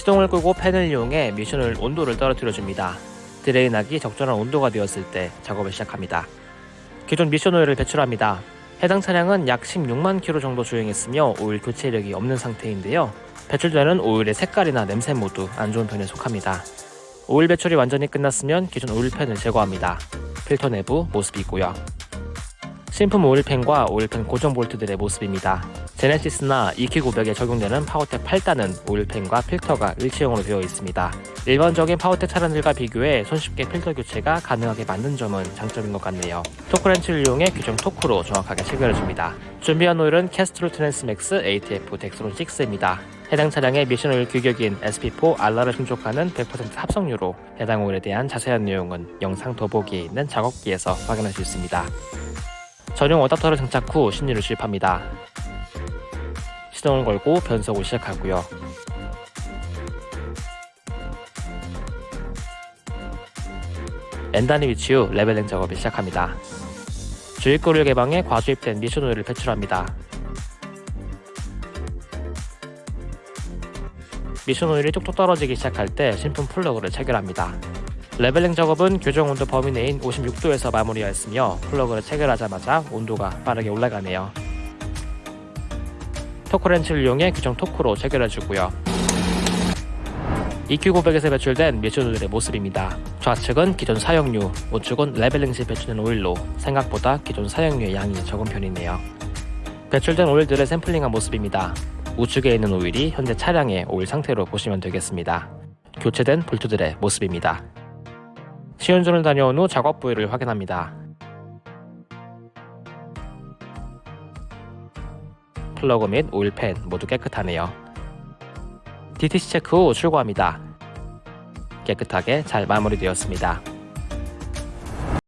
시동을 끄고 팬을 이용해 미션을 온도를 떨어뜨려줍니다. drain하기 적절한 온도가 되었을 때 작업을 시작합니다. 기존 미션 오일을 배출합니다. 해당 차량은 약 16만 킬로 정도 주행했으며 오일 교체 이력이 없는 상태인데요. 배출되는 오일의 색깔이나 냄새 모두 안 좋은 편에 속합니다. 오일 배출이 완전히 끝났으면 기존 오일팬을 제거합니다. 필터 내부 모습이고요. 신품 오일팬과 오일팬 고정 볼트들의 모습입니다. 제네시스나 EQ900에 적용되는 파워텍 8단은 오일팬과 필터가 일체형으로 되어 있습니다. 일반적인 파워텍 차량들과 비교해 손쉽게 필터 교체가 가능하게 만든 점은 장점인 것 같네요. 토크렌치를 이용해 규정 토크로 정확하게 체결해줍니다. 준비한 오일은 Castrol Transmax ATF Dexron 6입니다. 해당 차량의 미션 오일 규격인 SP4 RR를 충족하는 100% 합성유로 해당 오일에 대한 자세한 내용은 영상 더보기에 있는 작업기에서 확인할 수 있습니다. 전용 어댑터를 장착 후 신유를 주입합니다. 시동을 걸고 변속을 시작하고요. N단에 위치 후 leveling 작업을 시작합니다. 주입구를 개방해 과주입된 미션 오일을 배출합니다. 미션 오일이 뚝뚝 떨어지기 시작할 때 신품 플러그를 체결합니다. leveling 작업은 규정 온도 범위 내인 56도에서 마무리하였으며 플러그를 체결하자마자 온도가 빠르게 올라가네요. 토크렌치를 이용해 규정 토크로 체결해주고요. EQ900에서 배출된 오일의 모습입니다. 좌측은 기존 사용유, 우측은 leveling 시 배출된 오일로 생각보다 기존 사용유의 양이 적은 편이네요. 배출된 오일들의 샘플링한 모습입니다. 우측에 있는 오일이 현재 차량의 오일 상태로 보시면 되겠습니다. 교체된 볼트들의 모습입니다. 시운전을 다녀온 후 작업 부위를 확인합니다. 플러그 및 오일팬 모두 깨끗하네요. DTC 체크 후 출고합니다. 깨끗하게 잘 마무리되었습니다.